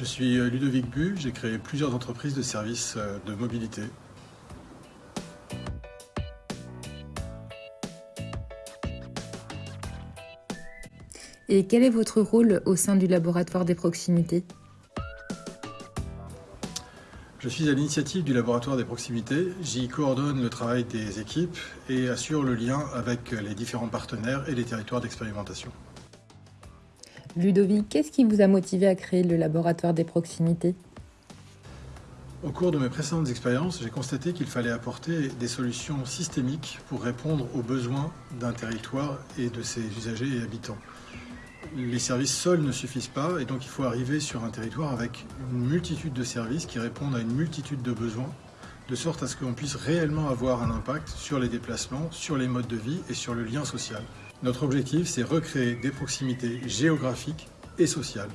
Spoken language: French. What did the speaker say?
Je suis Ludovic Bu, j'ai créé plusieurs entreprises de services de mobilité. Et quel est votre rôle au sein du laboratoire des proximités? Je suis à l'initiative du laboratoire des proximités. J'y coordonne le travail des équipes et assure le lien avec les différents partenaires et les territoires d'expérimentation. Ludovic, qu'est-ce qui vous a motivé à créer le laboratoire des proximités? Au cours de mes précédentes expériences, j'ai constaté qu'il fallait apporter des solutions systémiques pour répondre aux besoins d'un territoire et de ses usagers et habitants. Les services seuls ne suffisent pas et donc il faut arriver sur un territoire avec une multitude de services qui répondent à une multitude de besoins de sorte à ce qu'on puisse réellement avoir un impact sur les déplacements, sur les modes de vie et sur le lien social. Notre objectif, c'est recréer des proximités géographiques et sociales